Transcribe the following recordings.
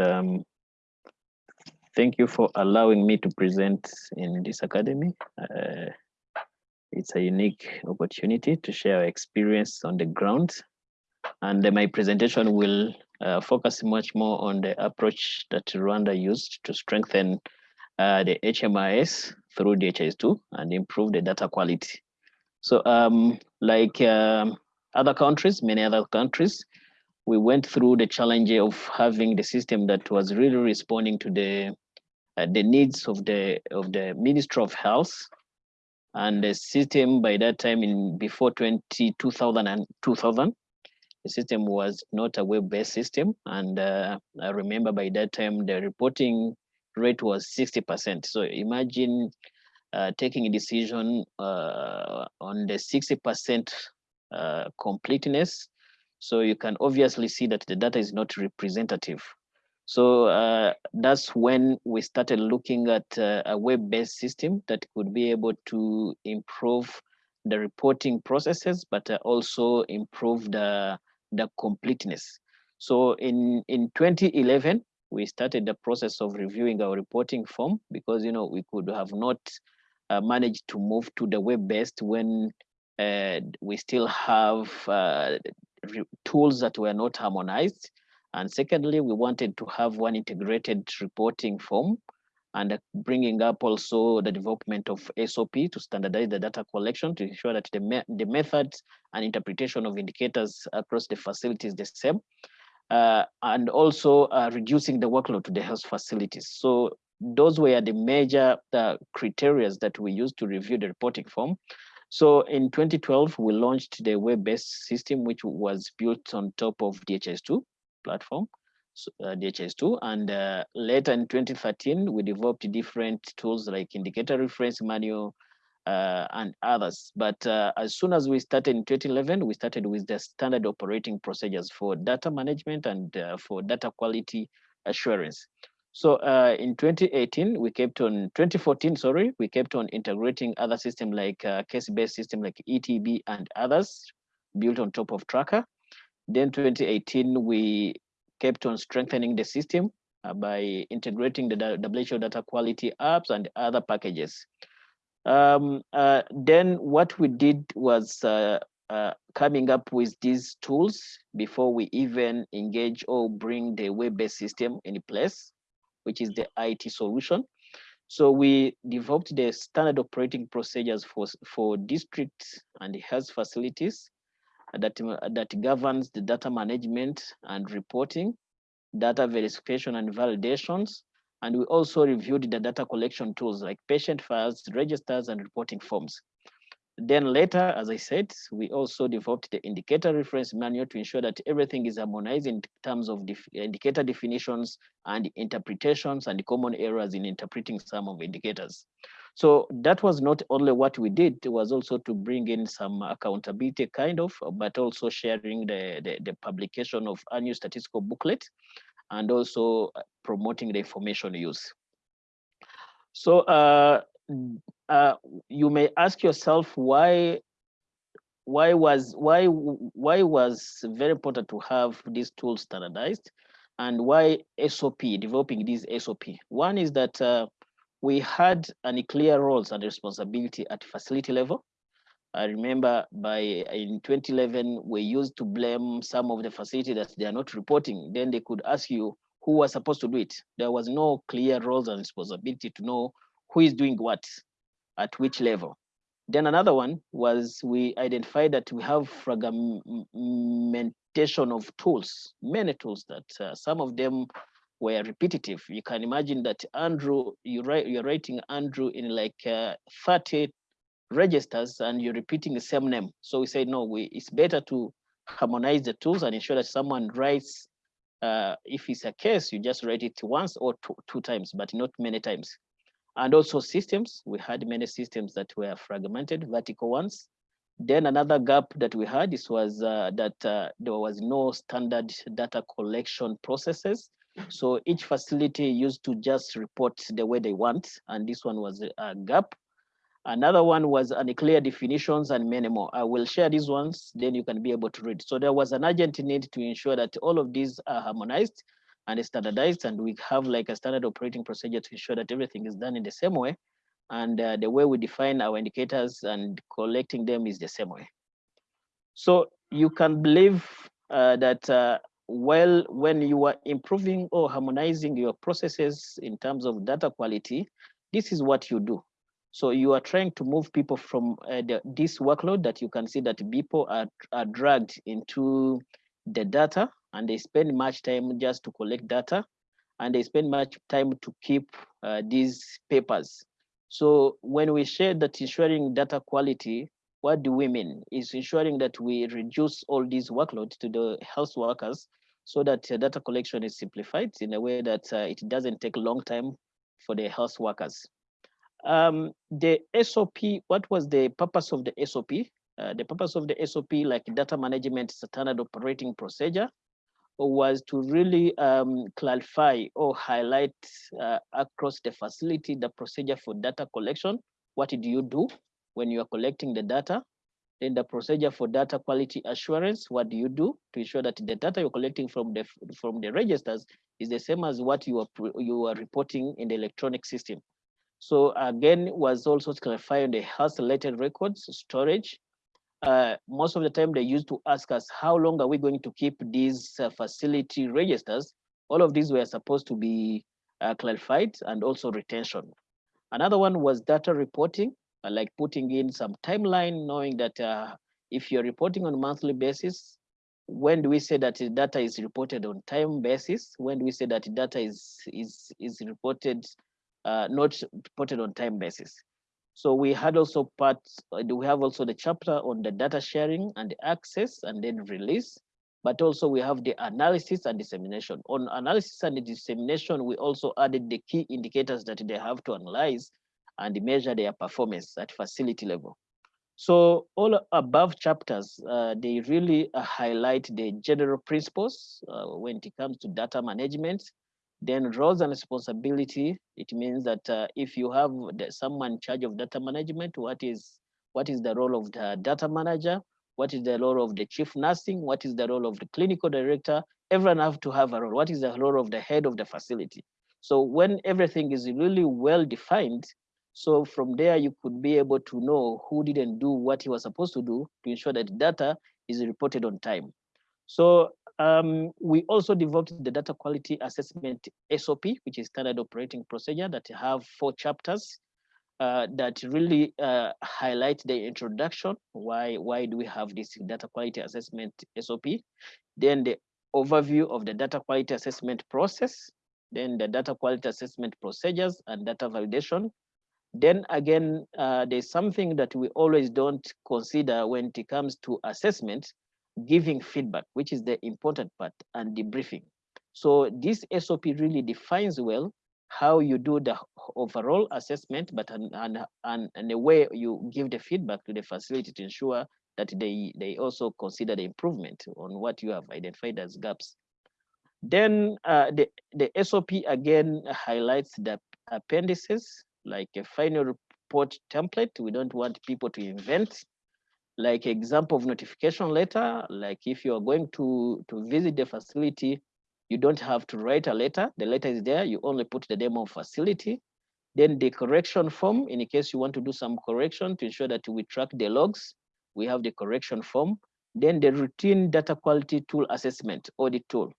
um, thank you for allowing me to present in this academy. Uh, it's a unique opportunity to share experience on the ground. And my presentation will uh, focus much more on the approach that Rwanda used to strengthen uh, the HMIS through DHIS2 and improve the data quality. So um, like um, other countries, many other countries, we went through the challenge of having the system that was really responding to the uh, the needs of the of the Ministry of Health. And the system by that time in before 20, 2000 and 2000 the system was not a web-based system. And uh, i remember by that time the reporting rate was 60 percent. So imagine uh, taking a decision uh, on the 60 percent uh, completeness so you can obviously see that the data is not representative so uh, that's when we started looking at uh, a web-based system that could be able to improve the reporting processes, but uh, also improve the, the completeness. So in, in 2011, we started the process of reviewing our reporting form because, you know, we could have not uh, managed to move to the web-based when uh, we still have uh, tools that were not harmonized and secondly, we wanted to have one integrated reporting form and bringing up also the development of SOP to standardize the data collection to ensure that the, me the methods and interpretation of indicators across the facility is the same. Uh, and also uh, reducing the workload to the health facilities. So those were the major uh, criteria that we used to review the reporting form. So in 2012, we launched the web-based system, which was built on top of DHS2 platform, so, uh, DHIS2. And uh, later in 2013, we developed different tools like indicator reference manual uh, and others. But uh, as soon as we started in 2011, we started with the standard operating procedures for data management and uh, for data quality assurance. So uh, in 2018, we kept on 2014, sorry, we kept on integrating other systems like uh, case-based system like ETB and others built on top of Tracker. Then 2018, we kept on strengthening the system uh, by integrating the WHO data quality apps and other packages. Um, uh, then what we did was uh, uh coming up with these tools before we even engage or bring the web-based system in place, which is the IT solution. So we developed the standard operating procedures for, for districts and health facilities that, that governs the data management and reporting, data verification and validations. And we also reviewed the data collection tools like patient files, registers, and reporting forms. Then later, as I said, we also developed the indicator reference manual to ensure that everything is harmonized in terms of def indicator definitions and interpretations and common errors in interpreting some of indicators. So that was not only what we did, it was also to bring in some accountability kind of, but also sharing the, the, the publication of annual statistical booklet and also promoting the information use. So uh, uh, you may ask yourself why why was why why was very important to have these tools standardized and why SOP developing these SOP. One is that uh, we had any clear roles and responsibility at facility level. I remember by in 2011, we used to blame some of the facility that they are not reporting. Then they could ask you who was supposed to do it. There was no clear roles and responsibility to know who is doing what at which level. Then another one was we identified that we have fragmentation of tools, many tools that uh, some of them were repetitive. You can imagine that Andrew, you write, you're writing Andrew in like uh, 30 registers and you're repeating the same name. So we say, no, we, it's better to harmonize the tools and ensure that someone writes, uh, if it's a case, you just write it once or two, two times, but not many times. And also systems, we had many systems that were fragmented, vertical ones. Then another gap that we had is was uh, that uh, there was no standard data collection processes so each facility used to just report the way they want, and this one was a gap. Another one was unclear definitions and many more. I will share these ones, then you can be able to read. So there was an urgent need to ensure that all of these are harmonized and it's standardized, and we have like a standard operating procedure to ensure that everything is done in the same way. And uh, the way we define our indicators and collecting them is the same way. So you can believe uh, that uh, well, when you are improving or harmonizing your processes in terms of data quality, this is what you do. So you are trying to move people from uh, the, this workload that you can see that people are, are dragged into the data and they spend much time just to collect data and they spend much time to keep uh, these papers. So when we share that ensuring data quality, what do we mean? Is ensuring that we reduce all these workload to the health workers so that uh, data collection is simplified in a way that uh, it doesn't take a long time for the health workers. Um, the SOP, what was the purpose of the SOP? Uh, the purpose of the SOP, like data management standard operating procedure, was to really um, clarify or highlight uh, across the facility the procedure for data collection. What do you do when you are collecting the data? Then the procedure for data quality assurance, what do you do to ensure that the data you're collecting from the from the registers is the same as what you are you are reporting in the electronic system. So again, was also clarifying the health related records storage. Uh, most of the time they used to ask us, how long are we going to keep these uh, facility registers? All of these were supposed to be uh, clarified and also retention. Another one was data reporting. Uh, like putting in some timeline, knowing that uh, if you're reporting on a monthly basis, when do we say that data is reported on time basis? When do we say that data is is is reported uh, not reported on time basis? So we had also parts. Uh, we have also the chapter on the data sharing and the access and then release. But also we have the analysis and dissemination. On analysis and dissemination, we also added the key indicators that they have to analyze and measure their performance at facility level. So all above chapters, uh, they really uh, highlight the general principles uh, when it comes to data management. Then roles and responsibility, it means that uh, if you have the, someone in charge of data management, what is what is the role of the data manager? What is the role of the chief nursing? What is the role of the clinical director? Everyone have to have a role. What is the role of the head of the facility? So when everything is really well defined, so from there, you could be able to know who didn't do what he was supposed to do to ensure that data is reported on time. So um, we also developed the data quality assessment SOP, which is standard operating procedure that have four chapters uh, that really uh, highlight the introduction. Why, why do we have this data quality assessment SOP? Then the overview of the data quality assessment process, then the data quality assessment procedures and data validation, then again, uh, there's something that we always don't consider when it comes to assessment, giving feedback, which is the important part, and debriefing. So this SOP really defines well how you do the overall assessment, but and, and, and, the way you give the feedback to the facility to ensure that they, they also consider the improvement on what you have identified as gaps. Then uh, the, the SOP again highlights the appendices like a final report template. We don't want people to invent like example of notification letter. Like if you are going to, to visit the facility, you don't have to write a letter. The letter is there. You only put the name of facility. Then the correction form, in case you want to do some correction to ensure that we track the logs, we have the correction form. Then the routine data quality tool assessment audit tool.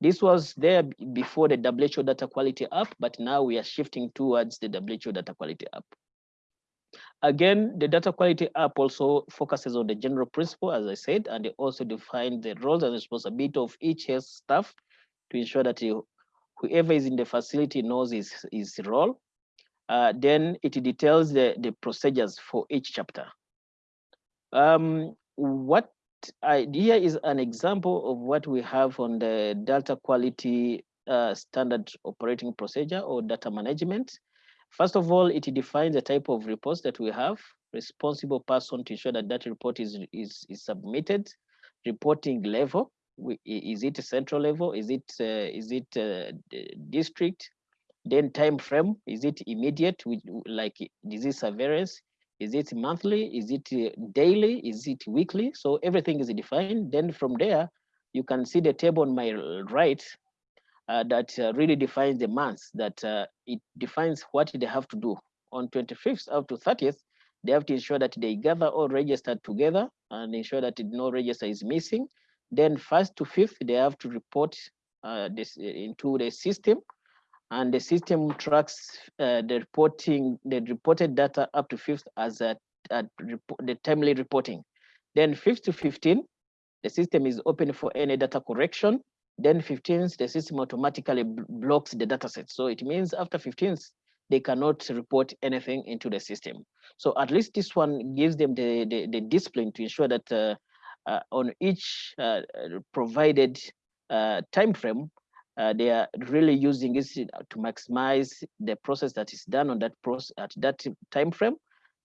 This was there before the WHO data quality app, but now we are shifting towards the WHO data quality app. Again, the data quality app also focuses on the general principle, as I said, and it also defines the roles and responsibility of each health staff to ensure that you, whoever is in the facility knows his, his role. Uh, then it details the, the procedures for each chapter. Um, what idea is an example of what we have on the data quality uh, standard operating procedure or data management. First of all, it defines the type of reports that we have, responsible person to ensure that that report is, is, is submitted, reporting level, is it central level, is it, uh, is it uh, district, then time frame, is it immediate, like disease surveillance, is it monthly? Is it uh, daily? Is it weekly? So everything is defined. Then from there, you can see the table on my right. Uh, that uh, really defines the months, that uh, it defines what they have to do. On 25th up to 30th, they have to ensure that they gather all registered together and ensure that no register is missing. Then first to fifth, they have to report uh, this into the system and the system tracks uh, the reporting, the reported data up to fifth as a, a the timely reporting. Then fifth to 15, the system is open for any data correction. Then 15th, the system automatically blocks the data set. So it means after 15th, they cannot report anything into the system. So at least this one gives them the, the, the discipline to ensure that uh, uh, on each uh, provided uh, time frame, uh, they are really using it to maximize the process that is done on that process at that time frame.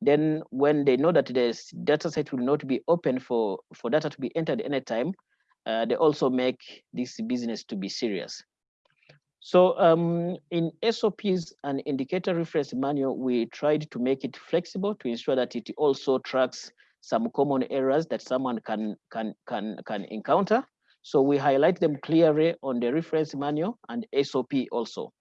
Then when they know that the data set will not be open for, for data to be entered anytime, uh, they also make this business to be serious. So um, in SOPs and indicator reference manual, we tried to make it flexible to ensure that it also tracks some common errors that someone can, can, can, can encounter. So we highlight them clearly on the reference manual and SOP also.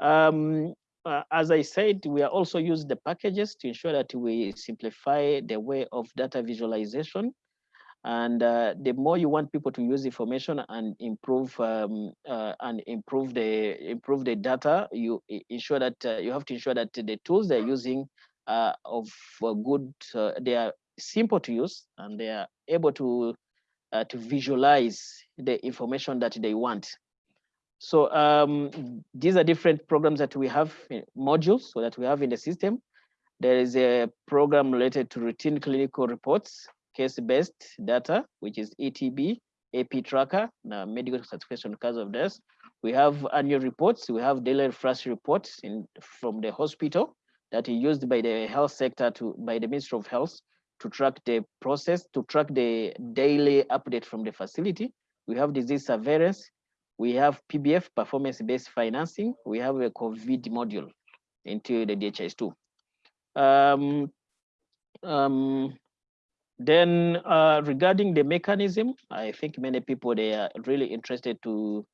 Um, uh, as I said, we are also use the packages to ensure that we simplify the way of data visualization. And uh, the more you want people to use information and improve um, uh, and improve the improve the data, you ensure that uh, you have to ensure that the tools they're using are of good. Uh, they are simple to use and they are able to uh, to visualize the information that they want. So um, these are different programs that we have, modules, so that we have in the system. There is a program related to routine clinical reports, case-based data, which is ETB, AP tracker, the medical certification because of death. We have annual reports, we have daily flash reports in, from the hospital that are used by the health sector to by the Ministry of Health to track the process, to track the daily update from the facility. We have disease surveillance. We have PBF, performance-based financing. We have a COVID module into the DHIS2. Um, um, then uh, regarding the mechanism, I think many people, they are really interested to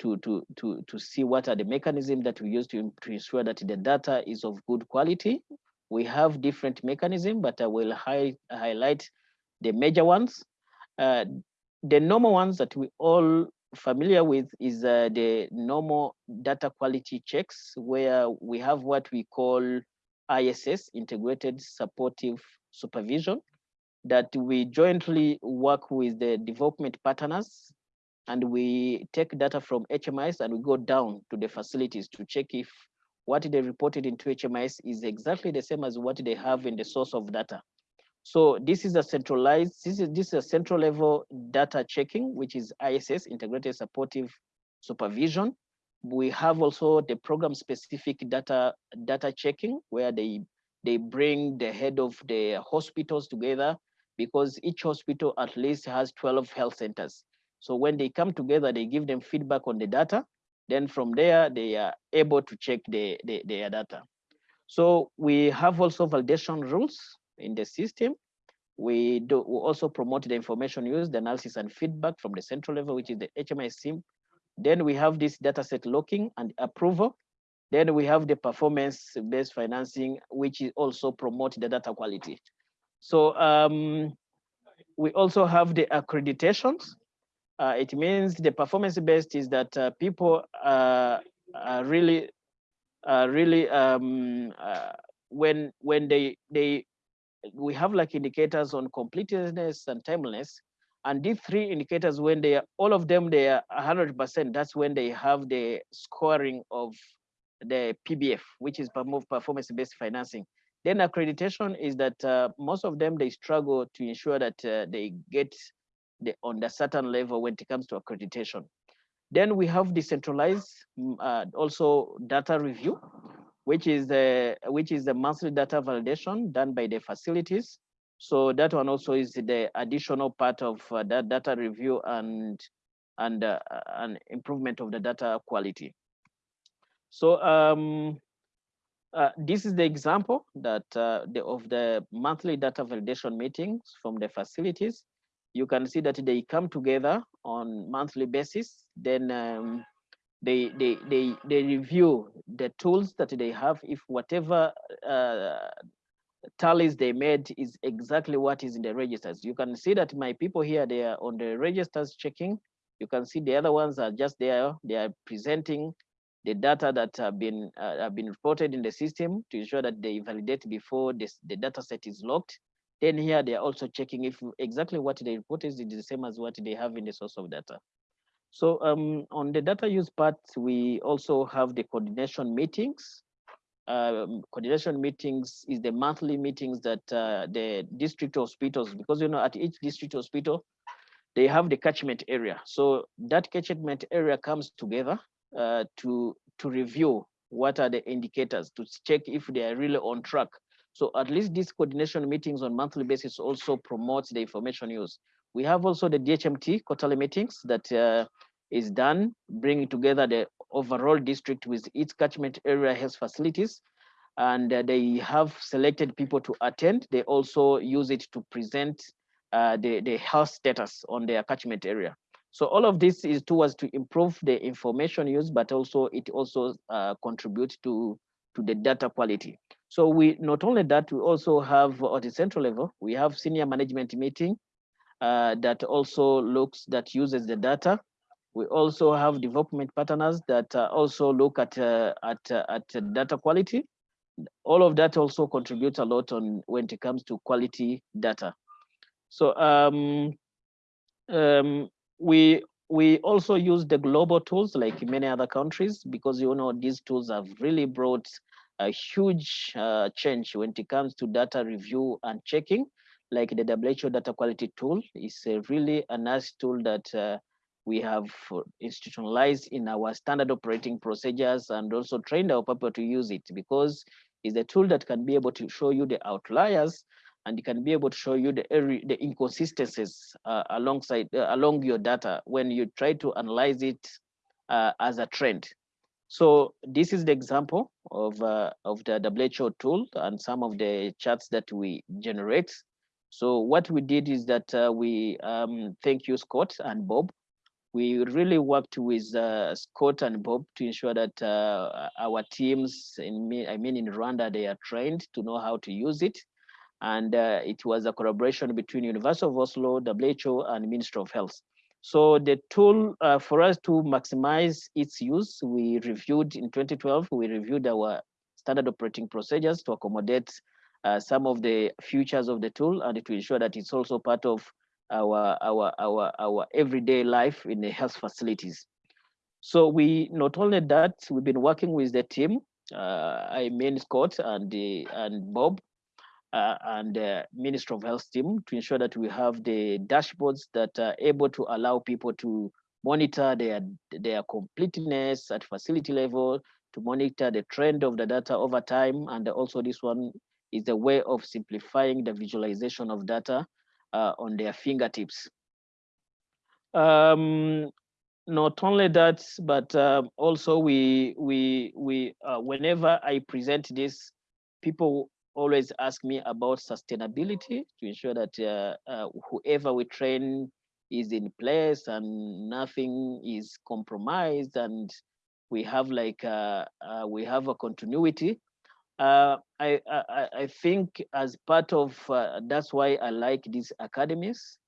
to to to to see what are the mechanisms that we use to, to ensure that the data is of good quality we have different mechanisms, but I will hi highlight the major ones. Uh, the normal ones that we all familiar with is uh, the normal data quality checks, where we have what we call ISS, Integrated Supportive Supervision, that we jointly work with the development partners and we take data from HMIS and we go down to the facilities to check if what they reported into HMIS is exactly the same as what they have in the source of data. So this is a centralized, this is, this is a central level data checking, which is ISS, Integrated Supportive Supervision. We have also the program specific data, data checking where they, they bring the head of the hospitals together because each hospital at least has 12 health centers. So when they come together, they give them feedback on the data then from there, they are able to check the, the, their data. So we have also validation rules in the system. We do we also promote the information use, the analysis and feedback from the central level, which is the HMI SIM. Then we have this dataset locking and approval. Then we have the performance-based financing, which is also promote the data quality. So um, we also have the accreditations. Uh, it means the performance based is that uh, people uh, are really, really um, uh, when when they they we have like indicators on completeness and timeliness, and these three indicators when they are all of them they are 100 percent. That's when they have the scoring of the PBF, which is performance based financing. Then accreditation is that uh, most of them they struggle to ensure that uh, they get the, on the certain level when it comes to accreditation. Then we have decentralized mm, uh, also data review, which is the which is the monthly data validation done by the facilities. So that one also is the additional part of uh, that data review and and uh, an improvement of the data quality. So um, uh, this is the example that uh, the, of the monthly data validation meetings from the facilities. You can see that they come together on monthly basis. Then um, they they they they review the tools that they have. If whatever uh, tallies they made is exactly what is in the registers. You can see that my people here they are on the registers checking. You can see the other ones are just there. They are presenting the data that have been uh, have been reported in the system to ensure that they validate before this, the data set is locked then here they are also checking if exactly what they reported is the same as what they have in the source of data so um, on the data use part, we also have the coordination meetings. Um, coordination meetings is the monthly meetings that uh, the district hospitals, because you know at each district hospital, they have the catchment area. So that catchment area comes together uh, to to review what are the indicators to check if they are really on track. So at least these coordination meetings on monthly basis also promotes the information use. We have also the DHMT quarterly meetings that uh, is done, bringing together the overall district with its catchment area health facilities. And uh, they have selected people to attend. They also use it to present uh, the, the health status on their catchment area. So all of this is towards to improve the information use, but also it also uh, contributes to, to the data quality. So we not only that, we also have at the central level, we have senior management meeting uh, that also looks, that uses the data. We also have development partners that uh, also look at, uh, at, uh, at data quality. All of that also contributes a lot on when it comes to quality data. So um, um, we we also use the global tools like many other countries because you know these tools have really brought a huge uh, change when it comes to data review and checking. Like the WHO data quality tool is a really a nice tool that uh, we have institutionalized in our standard operating procedures and also trained our people to use it because it's a tool that can be able to show you the outliers and it can be able to show you the the inconsistencies uh, alongside uh, along your data when you try to analyze it uh, as a trend. So this is the example of uh, of the WHO tool and some of the charts that we generate so what we did is that uh, we um, thank you, Scott and Bob. We really worked with uh, Scott and Bob to ensure that our teams, in I mean in Rwanda, they are trained to know how to use it. And uh, it was a collaboration between University of Oslo, WHO, and Ministry of Health. So the tool uh, for us to maximize its use, we reviewed in 2012, we reviewed our standard operating procedures to accommodate uh, some of the features of the tool and to ensure that it's also part of our, our, our, our everyday life in the health facilities. So we not only that, we've been working with the team, uh, I mean Scott and, the, and Bob, uh, and the Minister of Health team to ensure that we have the dashboards that are able to allow people to monitor their, their completeness at facility level, to monitor the trend of the data over time, and also this one is a way of simplifying the visualization of data uh, on their fingertips. Um, not only that, but uh, also we we we uh, whenever I present this, people always ask me about sustainability to ensure that uh, uh, whoever we train is in place and nothing is compromised and we have like uh, we have a continuity uh, I, I, I think as part of uh, that's why I like these academies.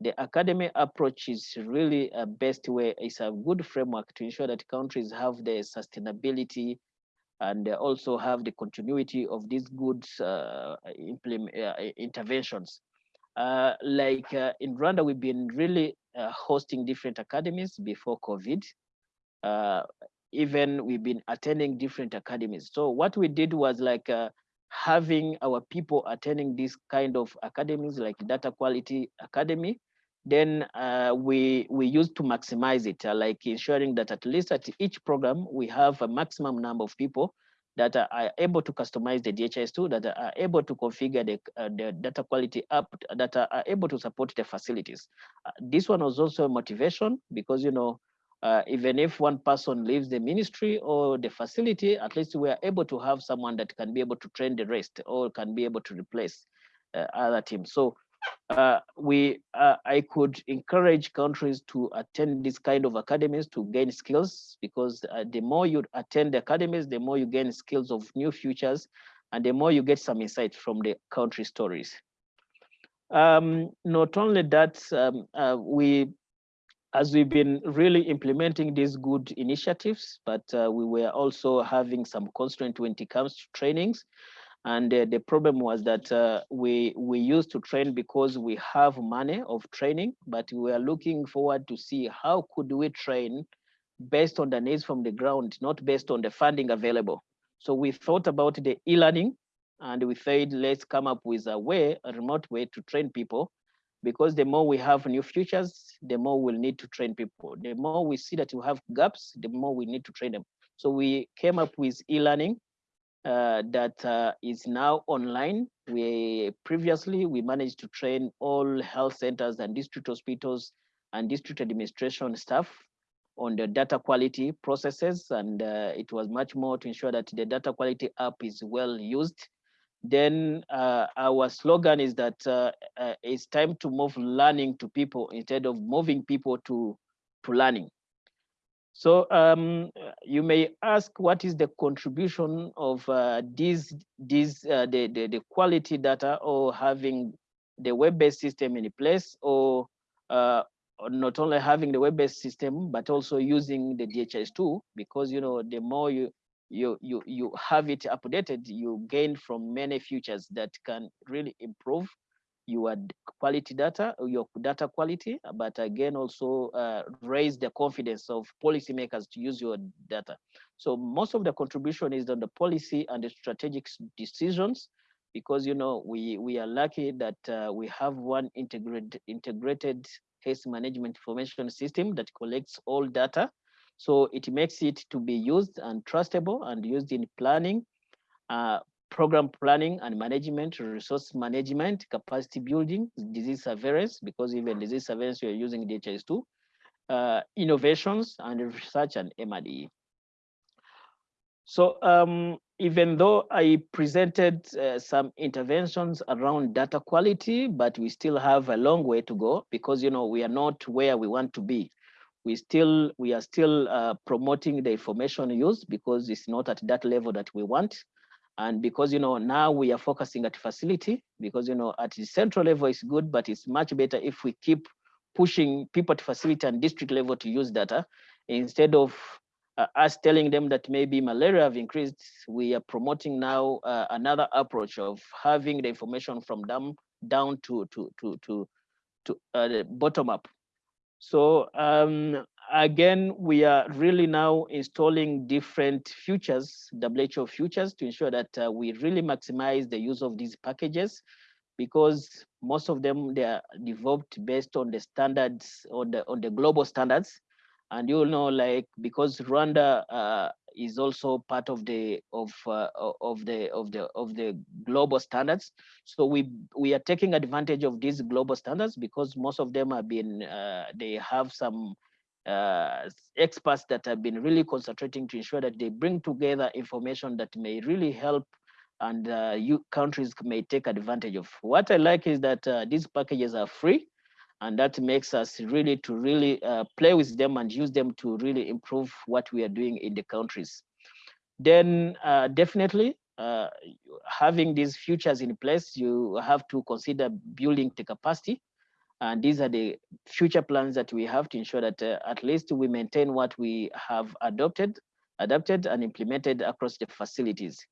The academy approach is really a best way. It's a good framework to ensure that countries have the sustainability and also have the continuity of these good uh, uh, interventions. Uh, like in Rwanda, we've been really hosting different academies before COVID even we've been attending different academies. So what we did was like having our people attending these kind of academies like data quality academy then uh, we we used to maximize it uh, like ensuring that at least at each program we have a maximum number of people that are able to customize the DHIS2, that are able to configure the, uh, the data quality app, that are able to support the facilities. Uh, this one was also a motivation because, you know, uh, even if one person leaves the ministry or the facility, at least we are able to have someone that can be able to train the rest or can be able to replace uh, other teams. So uh, we uh, I could encourage countries to attend this kind of academies to gain skills because uh, the more you attend the academies, the more you gain skills of new futures, and the more you get some insight from the country stories. Um, not only that, um, uh, we as we've been really implementing these good initiatives, but uh, we were also having some constraint when it comes to trainings. And uh, the problem was that uh, we we used to train because we have money of training, but we are looking forward to see how could we train based on the needs from the ground, not based on the funding available. So we thought about the e-learning and we said, let's come up with a way, a remote way to train people because the more we have new futures, the more we'll need to train people. The more we see that we have gaps, the more we need to train them. So we came up with e-learning uh, that uh, is now online. We previously we managed to train all health centers and district hospitals and district administration staff on the data quality processes, and uh, it was much more to ensure that the data quality app is well used. Then uh, our slogan is that uh, uh, it's time to move learning to people instead of moving people to to learning. So um, you may ask, what is the contribution of uh, these, these uh, the, the, the quality data or having the web-based system in place or uh, not only having the web-based system, but also using the DHIS2 because, you know, the more you, you, you, you have it updated, you gain from many features that can really improve your quality data, your data quality, but again, also uh, raise the confidence of policymakers to use your data. So most of the contribution is on the policy and the strategic decisions, because you know we we are lucky that uh, we have one integrated integrated case management information system that collects all data. So it makes it to be used and trustable and used in planning, uh, program planning and management, resource management, capacity building, disease surveillance, because even disease surveillance, you're using DHIS2, uh, innovations and research and MRD. So um, even though I presented uh, some interventions around data quality, but we still have a long way to go because you know we are not where we want to be. We still we are still uh, promoting the information use because it's not at that level that we want. And because, you know, now we are focusing at facility because, you know, at the central level is good, but it's much better if we keep pushing people to facility and district level to use data instead of uh, us telling them that maybe malaria have increased, we are promoting now uh, another approach of having the information from them down to to to to to uh, bottom up. So um, again, we are really now installing different futures, WHO futures, to ensure that uh, we really maximize the use of these packages because most of them they are developed based on the standards on the on the global standards. And you know like because rwanda uh, is also part of the of uh, of the of the of the global standards. So we we are taking advantage of these global standards because most of them have been uh, they have some uh, experts that have been really concentrating to ensure that they bring together information that may really help and uh, you countries may take advantage of. What I like is that uh, these packages are free and that makes us really to really uh, play with them and use them to really improve what we are doing in the countries. Then uh, definitely uh, having these futures in place, you have to consider building the capacity and these are the future plans that we have to ensure that uh, at least we maintain what we have adopted, adapted and implemented across the facilities.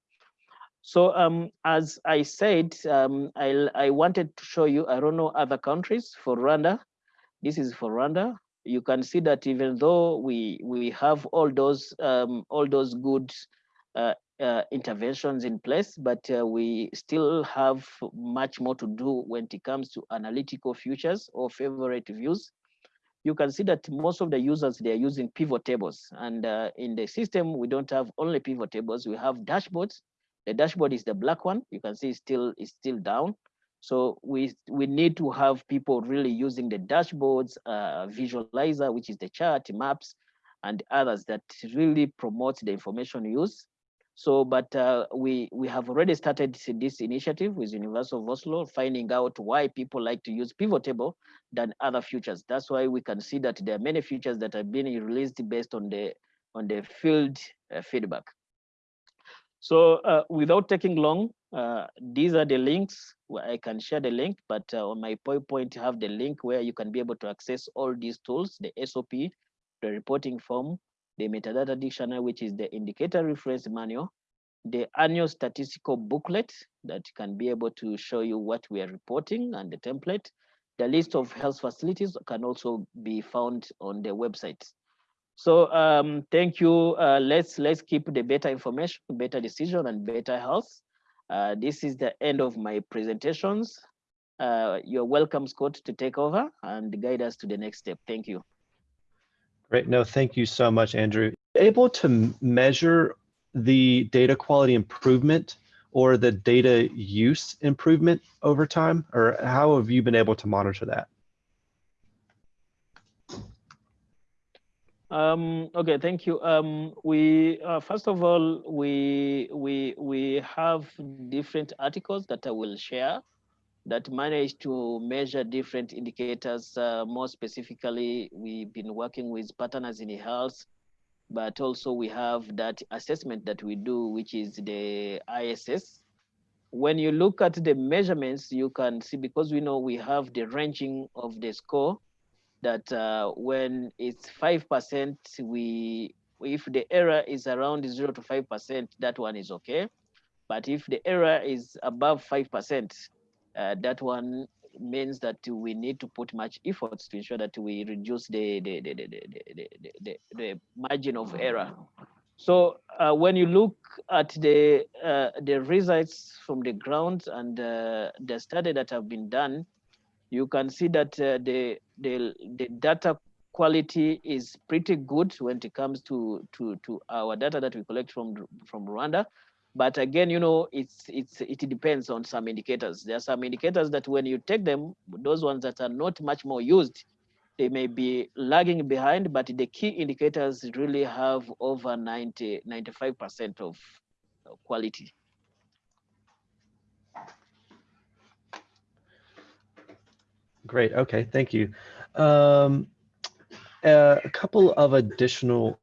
So um, as I said, um, I, I wanted to show you, I don't know other countries for Rwanda. This is for Rwanda. You can see that even though we we have all those um, all those good uh, uh, interventions in place, but uh, we still have much more to do when it comes to analytical futures or favorite views. You can see that most of the users, they're using pivot tables. And uh, in the system, we don't have only pivot tables, we have dashboards. The dashboard is the black one. You can see it's still, it's still down. So we, we need to have people really using the dashboards, uh, visualizer, which is the chart, maps, and others that really promote the information use So, but uh, we we have already started this initiative with Universal of Oslo, finding out why people like to use pivot table than other futures. That's why we can see that there are many futures that have been released based on the on the field uh, feedback. So uh, without taking long, uh, these are the links where I can share the link, but uh, on my PowerPoint, have the link where you can be able to access all these tools, the SOP, the reporting form, the metadata dictionary, which is the indicator reference manual, the annual statistical booklet that can be able to show you what we are reporting and the template. The list of health facilities can also be found on the website. So um, thank you. Uh, let's let's keep the better information, better decision, and better health. Uh, this is the end of my presentations. Uh, you're welcome, Scott, to take over and guide us to the next step. Thank you. Great. No, thank you so much, Andrew. Able to measure the data quality improvement or the data use improvement over time, or how have you been able to monitor that? Um, okay, thank you. Um, we uh, first of all we we we have different articles that I will share that manage to measure different indicators. Uh, more specifically, we've been working with partners in health, but also we have that assessment that we do, which is the ISS. When you look at the measurements, you can see because we know we have the ranging of the score that uh, when it's 5%, we if the error is around 0 to 5%, that one is okay. But if the error is above 5%, uh, that one means that we need to put much efforts to ensure that we reduce the, the, the, the, the, the, the, the margin of error. So uh, when you look at the, uh, the results from the ground and uh, the study that have been done, you can see that uh, the, the, the data quality is pretty good when it comes to, to, to our data that we collect from, from Rwanda. But again, you know, it's, it's, it depends on some indicators. There are some indicators that when you take them, those ones that are not much more used, they may be lagging behind, but the key indicators really have over 90, 95% of quality. Great. Okay. Thank you. Um, uh, a couple of additional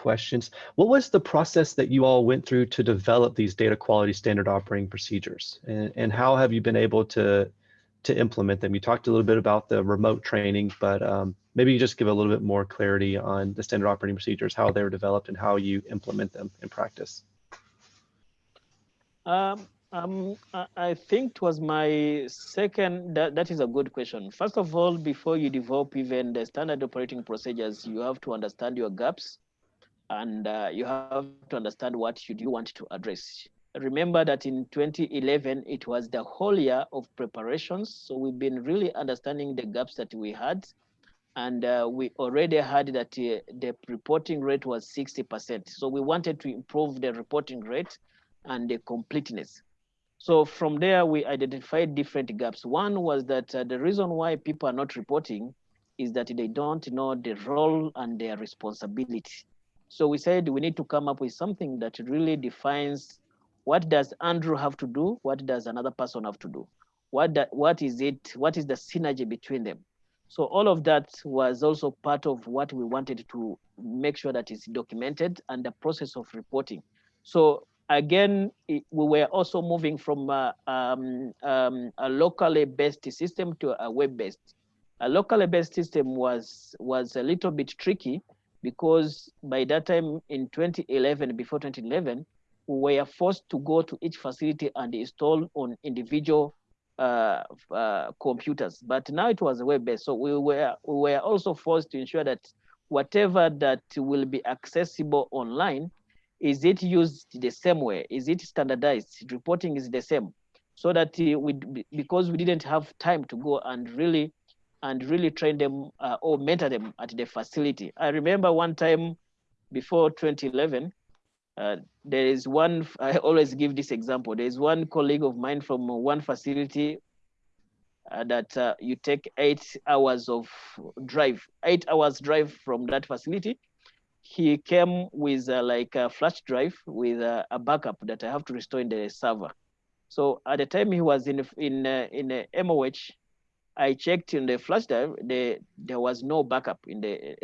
questions. What was the process that you all went through to develop these data quality standard operating procedures? And, and how have you been able to, to implement them? You talked a little bit about the remote training, but um, maybe you just give a little bit more clarity on the standard operating procedures, how they were developed and how you implement them in practice. Um, um, I think it was my second, that, that is a good question. First of all, before you develop even the standard operating procedures, you have to understand your gaps and uh, you have to understand what should you want to address. Remember that in 2011, it was the whole year of preparations. So we've been really understanding the gaps that we had. And uh, we already had that uh, the reporting rate was 60%. So we wanted to improve the reporting rate and the completeness. So from there, we identified different gaps. One was that uh, the reason why people are not reporting is that they don't know the role and their responsibility. So we said we need to come up with something that really defines what does Andrew have to do? What does another person have to do? What, that, what is it? What is the synergy between them? So all of that was also part of what we wanted to make sure that is documented and the process of reporting. So again, we were also moving from a, um, um, a locally based system to a web-based. A locally based system was, was a little bit tricky because by that time in 2011, before 2011, we were forced to go to each facility and install on individual uh, uh, computers. But now it was web-based, so we were we were also forced to ensure that whatever that will be accessible online is it used the same way? Is it standardized? Reporting is the same. So that uh, we, because we didn't have time to go and really, and really train them uh, or mentor them at the facility. I remember one time before 2011, uh, there is one, I always give this example. There is one colleague of mine from one facility uh, that uh, you take eight hours of drive, eight hours drive from that facility he came with uh, like a flash drive with uh, a backup that I have to restore in the server. So at the time he was in in in MOH, I checked in the flash drive. The, there was no backup in the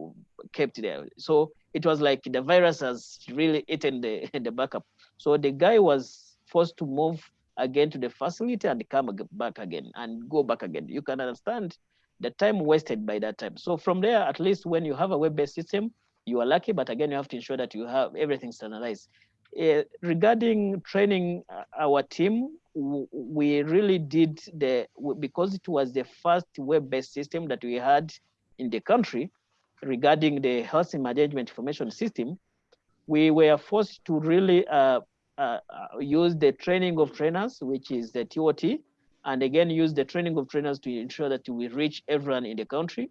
kept there. So it was like the virus has really eaten the the backup. So the guy was forced to move again to the facility and come back again and go back again. You can understand the time wasted by that time. So from there, at least when you have a web-based system, you are lucky, but again, you have to ensure that you have everything standardized. Uh, regarding training uh, our team, we really did the, because it was the first web-based system that we had in the country regarding the health management information system, we were forced to really uh, uh, uh use the training of trainers, which is the TOT, and again, use the training of trainers to ensure that we reach everyone in the country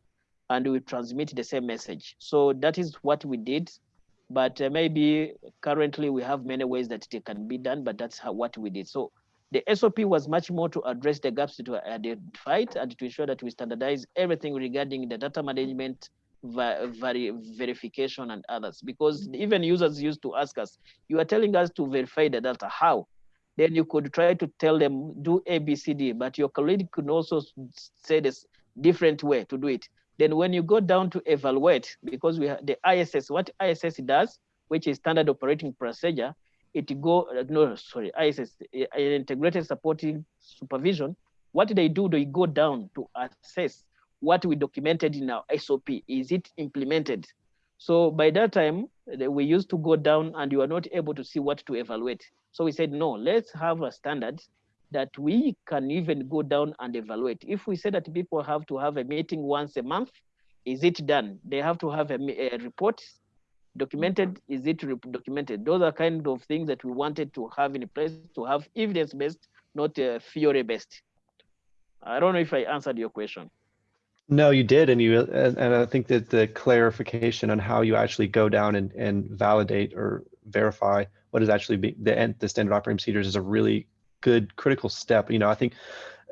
and we transmit the same message. So that is what we did. But uh, maybe currently we have many ways that it can be done, but that's how, what we did. So the SOP was much more to address the gaps to identify and to ensure that we standardize everything regarding the data management, verification and others. Because even users used to ask us, you are telling us to verify the data, how? Then you could try to tell them do ABCD, but your colleague could also say this different way to do it. Then when you go down to evaluate, because we have the ISS, what ISS does, which is standard operating procedure, it go, uh, no, sorry, ISS, uh, uh, integrated supporting supervision, what they do, they go down to assess what we documented in our SOP. Is it implemented? So by that time, we used to go down and you are not able to see what to evaluate. So we said, no, let's have a standard that we can even go down and evaluate. If we say that people have to have a meeting once a month, is it done? They have to have a, a report documented. Is it documented? Those are kind of things that we wanted to have in place to have evidence-based, not uh, theory-based. I don't know if I answered your question. No, you did, and you and, and, I think that the clarification on how you actually go down and, and validate or verify what is actually be, the the standard operating procedures is a really good critical step. You know, I think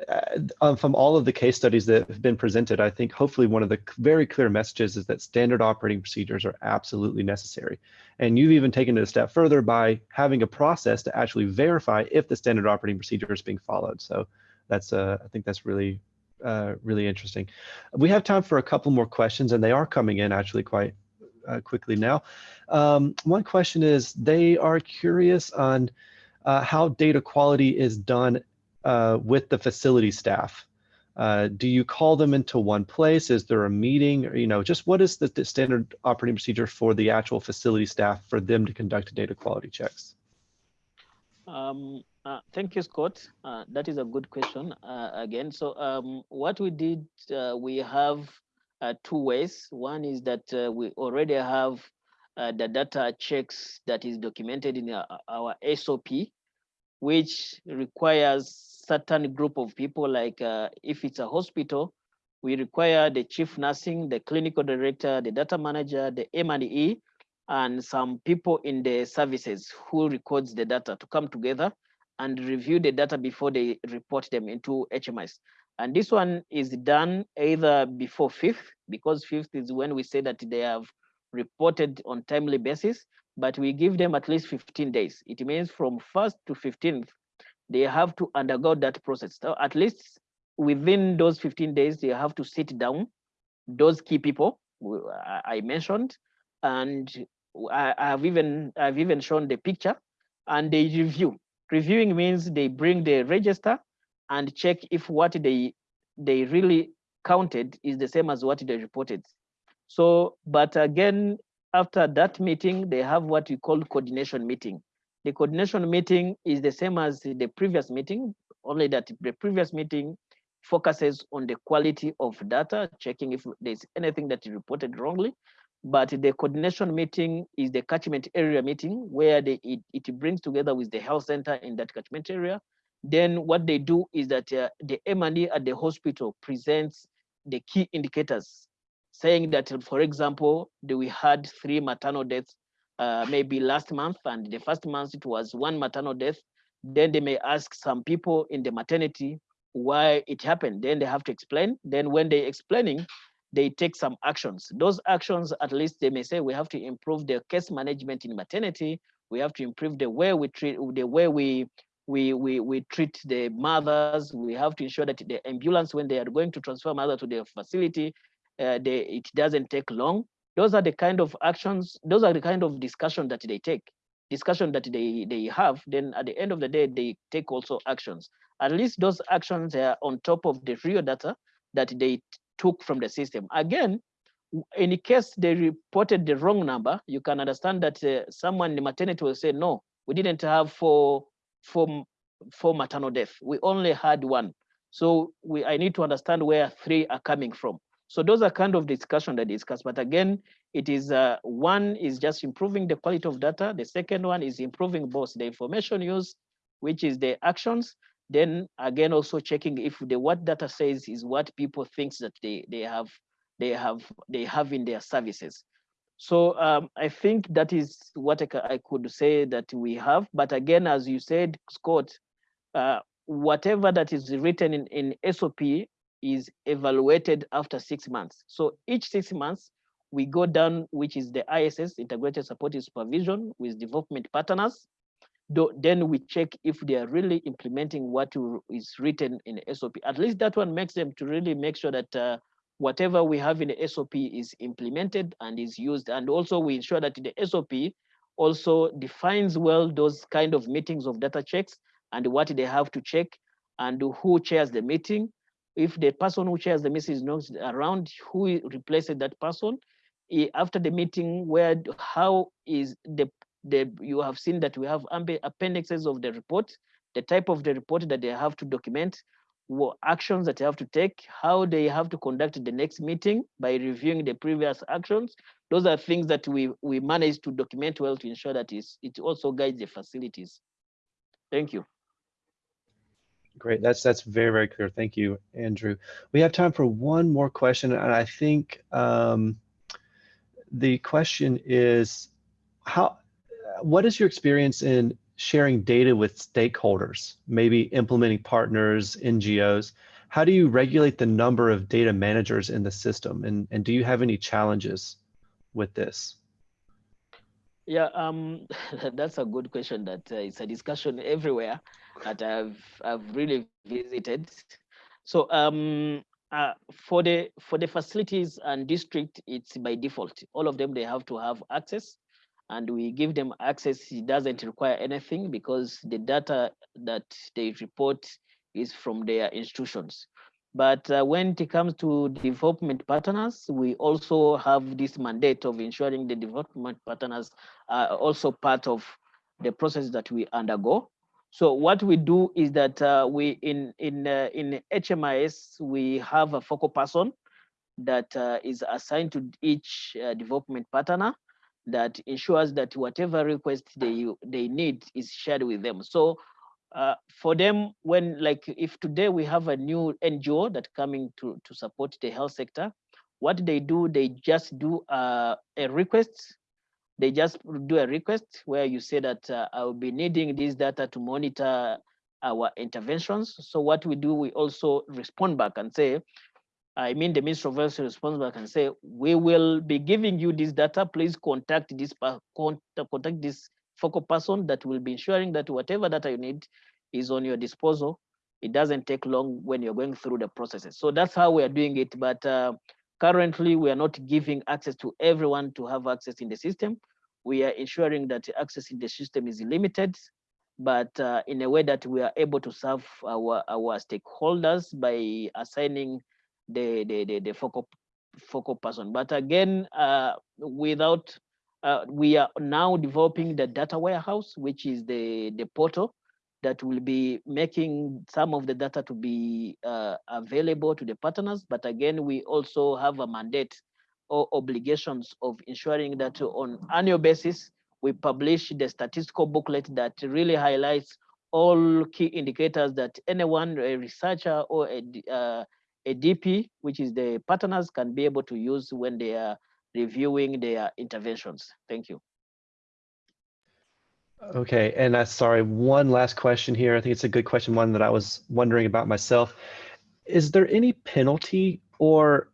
uh, um, from all of the case studies that have been presented, I think hopefully one of the very clear messages is that standard operating procedures are absolutely necessary. And you've even taken it a step further by having a process to actually verify if the standard operating procedure is being followed. So that's, uh, I think that's really, uh, really interesting. We have time for a couple more questions and they are coming in actually quite uh, quickly now. Um, one question is they are curious on uh, how data quality is done uh, with the facility staff. Uh, do you call them into one place? Is there a meeting? Or, you know, just what is the, the standard operating procedure for the actual facility staff for them to conduct data quality checks? Um, uh, thank you, Scott. Uh, that is a good question uh, again. So um, what we did, uh, we have uh, two ways. One is that we already have uh, the data checks that is documented in our, our SOP, which requires certain group of people, like uh, if it's a hospital, we require the chief nursing, the clinical director, the data manager, the M&E, and some people in the services who records the data to come together and review the data before they report them into HMIS. And this one is done either before fifth, because fifth is when we say that they have reported on timely basis, but we give them at least 15 days. It means from first to 15th, they have to undergo that process. So at least within those 15 days, they have to sit down, those key people I mentioned, and I have even I've even shown the picture, and they review. Reviewing means they bring the register and check if what they they really counted is the same as what they reported. So, but again, after that meeting, they have what we call coordination meeting. The coordination meeting is the same as the previous meeting, only that the previous meeting focuses on the quality of data, checking if there's anything that is reported wrongly. But the coordination meeting is the catchment area meeting where they, it, it brings together with the health center in that catchment area. Then what they do is that uh, the M&E at the hospital presents the key indicators saying that, for example, we had three maternal deaths uh, maybe last month, and the first month it was one maternal death. Then they may ask some people in the maternity why it happened. Then they have to explain. Then when they're explaining, they take some actions. Those actions, at least they may say, we have to improve the case management in maternity. We have to improve the way we treat, the way we we, we, we treat the mothers. We have to ensure that the ambulance, when they are going to transfer mother to the facility, uh, they, it doesn't take long. Those are the kind of actions, those are the kind of discussion that they take, discussion that they, they have. Then at the end of the day, they take also actions. At least those actions are on top of the real data that they took from the system. Again, in case they reported the wrong number, you can understand that uh, someone in the maternity will say, no, we didn't have four, four, four maternal death. We only had one. So we, I need to understand where three are coming from. So those are kind of discussion that discuss. But again, it is uh, one is just improving the quality of data. The second one is improving both the information use, which is the actions. Then again, also checking if the what data says is what people thinks that they they have they have they have in their services. So um, I think that is what I, I, could say that we have. But again, as you said, Scott, uh, whatever that is written in, in SOP is evaluated after six months. So each six months, we go down, which is the ISS, Integrated Supportive Supervision with development partners. Then we check if they are really implementing what is written in SOP. At least that one makes them to really make sure that uh, whatever we have in the SOP is implemented and is used. And also we ensure that the SOP also defines well those kind of meetings of data checks and what they have to check and who chairs the meeting. If the person who chairs the meeting is not around, who replaces that person? Eh, after the meeting, where how is the the you have seen that we have appendixes of the report, the type of the report that they have to document, what actions that they have to take, how they have to conduct the next meeting by reviewing the previous actions. Those are things that we, we manage to document well to ensure that it also guides the facilities. Thank you. Great, that's that's very, very clear. Thank you, Andrew. We have time for one more question, and I think um, the question is, how, what is your experience in sharing data with stakeholders, maybe implementing partners, NGOs. How do you regulate the number of data managers in the system? And, and do you have any challenges with this? Yeah, um, that's a good question that uh, it's a discussion everywhere that I've, I've really visited. So um, uh, for the for the facilities and district, it's by default. All of them, they have to have access and we give them access, it doesn't require anything because the data that they report is from their institutions. But uh, when it comes to development partners, we also have this mandate of ensuring the development partners are also part of the process that we undergo. So what we do is that uh, we in in uh, in HMIS we have a focal person that uh, is assigned to each uh, development partner, that ensures that whatever request they they need is shared with them. So uh, for them, when like if today we have a new NGO that coming to to support the health sector, what they do, they just do uh, a request. They just do a request where you say that uh, I will be needing this data to monitor our interventions. So what we do, we also respond back and say, I mean, the Minister of Health responsible can say, we will be giving you this data. Please contact this contact this focal person that will be ensuring that whatever data you need is on your disposal. It doesn't take long when you're going through the processes. So that's how we are doing it. But uh, currently, we are not giving access to everyone to have access in the system. We are ensuring that access in the system is limited, but uh, in a way that we are able to serve our, our stakeholders by assigning the the the, the focal focal person. But again, uh, without uh, we are now developing the data warehouse, which is the the portal that will be making some of the data to be uh, available to the partners. But again, we also have a mandate or obligations of ensuring that on annual basis, we publish the statistical booklet that really highlights all key indicators that anyone, a researcher or a, uh, a DP, which is the partners can be able to use when they are reviewing their interventions. Thank you. Okay, and uh, sorry, one last question here. I think it's a good question, one that I was wondering about myself. Is there any penalty or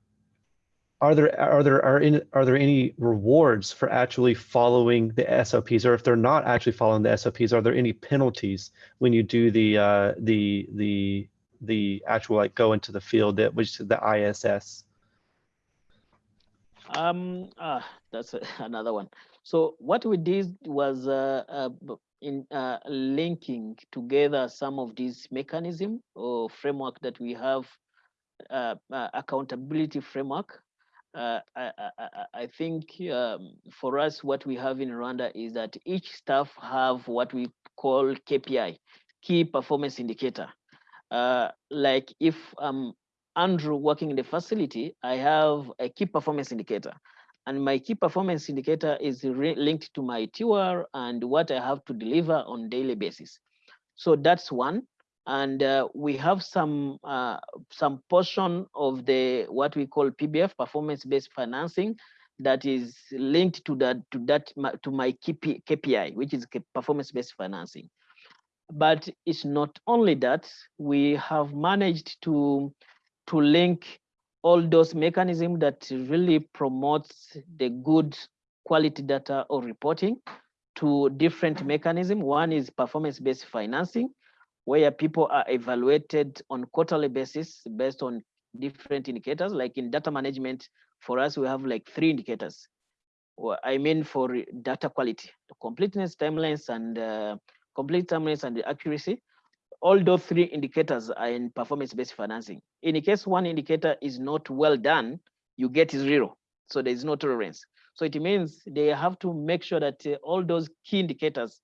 are there are there are in are there any rewards for actually following the SOPs, or if they're not actually following the SOPs, are there any penalties when you do the uh, the the the actual like go into the field that which the ISS? Um, ah, that's another one. So what we did was uh, uh, in uh, linking together some of these mechanism or framework that we have, uh, uh, accountability framework. Uh, I, I, I, think um, for us, what we have in Rwanda is that each staff have what we call KPI, key performance indicator. like if I'm Andrew working in the facility, I have a key performance indicator and my key performance indicator is linked to my TUR and what I have to deliver on daily basis. So that's one. And uh, we have some uh, some portion of the what we call PBF performance-based financing that is linked to that to that to my KPI, which is performance-based financing. But it's not only that we have managed to to link all those mechanisms that really promotes the good quality data or reporting to different mechanisms. One is performance-based financing, where people are evaluated on quarterly basis based on different indicators. Like in data management, for us, we have like three indicators. Well, I mean for data quality, the completeness, timelines, and uh, complete timelines and the accuracy all those three indicators are in performance-based financing. In case one indicator is not well done, you get zero. So there is no tolerance. So it means they have to make sure that uh, all those key indicators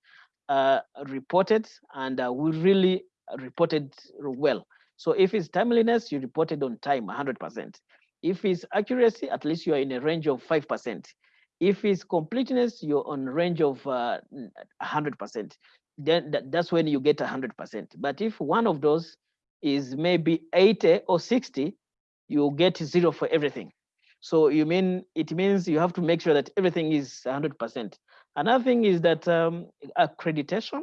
are reported and uh, we really reported well. So if it's timeliness, you reported on time 100%. If it's accuracy, at least you are in a range of 5%. If it's completeness, you're on range of uh, 100% then that, that's when you get 100%. But if one of those is maybe 80 or 60, you get zero for everything. So you mean it means you have to make sure that everything is 100%. Another thing is that um, accreditation,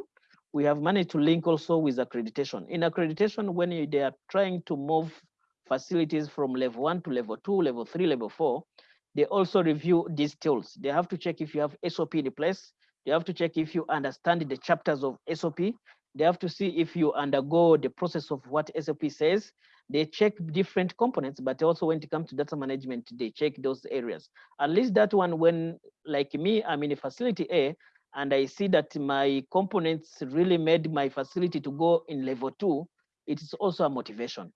we have managed to link also with accreditation. In accreditation, when you, they are trying to move facilities from level one to level two, level three, level four, they also review these tools. They have to check if you have SOP in place, they have to check if you understand the chapters of SOP. They have to see if you undergo the process of what SOP says. They check different components, but also when it comes to data management, they check those areas. At least that one, when like me, I'm in a facility A, and I see that my components really made my facility to go in level two, it is also a motivation.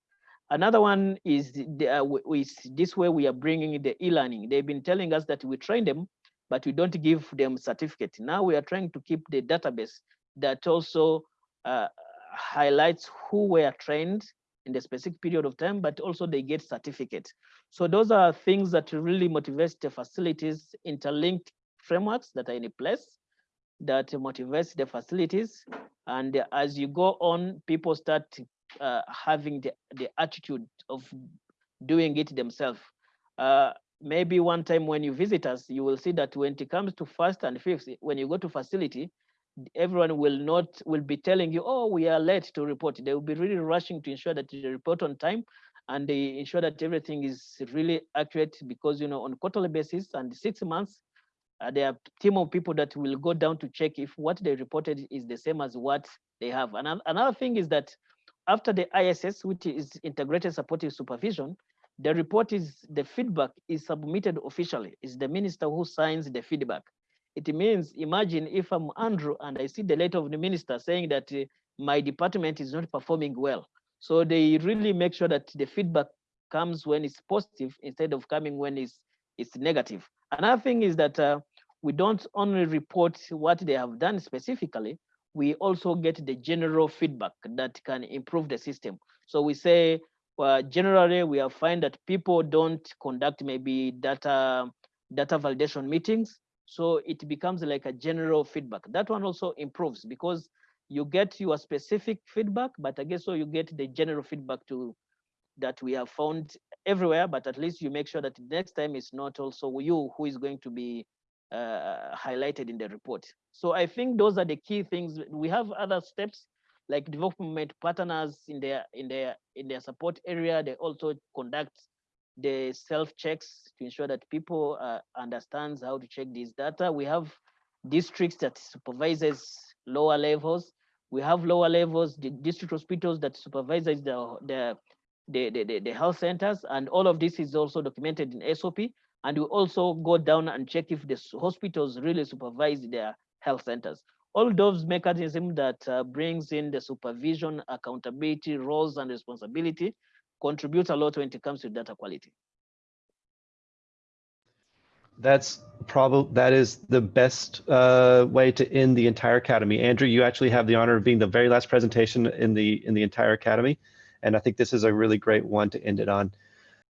Another one is the, uh, with this way we are bringing the e-learning. They've been telling us that we train them but we don't give them certificate. Now we are trying to keep the database that also uh, highlights who were trained in the specific period of time, but also they get certificate. So those are things that really motivate the facilities, interlinked frameworks that are in place that motivates the facilities. And as you go on, people start uh, having the, the attitude of doing it themselves. Uh, maybe one time when you visit us, you will see that when it comes to first and fifth, when you go to facility, everyone will not will be telling you, oh, we are late to report. They will be really rushing to ensure that you report on time and they ensure that everything is really accurate because you know on quarterly basis and six months uh, there are team of people that will go down to check if what they reported is the same as what they have. And another thing is that after the ISS, which is integrated supportive supervision, the report is, the feedback is submitted officially. It's the minister who signs the feedback. It means, imagine if I'm Andrew and I see the letter of the minister saying that uh, my department is not performing well. So they really make sure that the feedback comes when it's positive instead of coming when it's, it's negative. Another thing is that uh, we don't only report what they have done specifically, we also get the general feedback that can improve the system. So we say, well, generally we have find that people don't conduct maybe data data validation meetings. So it becomes like a general feedback. That one also improves because you get your specific feedback but i guess so you get the general feedback to that we have found everywhere. But at least you make sure that next time it's not also you who is going to be uh, highlighted in the report. So i think those are the key things. We have other steps like development partners in their in their in their support area they also conduct the self checks to ensure that people uh, understands how to check this data. We have districts that supervises lower levels. We have lower levels, the district hospitals that supervises the, the, the, the, the health centers. And all of this is also documented in SOP. And we also go down and check if the hospitals really supervise their health centers. All those mechanisms that uh, brings in the supervision, accountability, roles and responsibility contribute a lot when it comes to data quality. That's probably that is the best uh, way to end the entire academy. Andrew, you actually have the honor of being the very last presentation in the in the entire academy, and I think this is a really great one to end it on.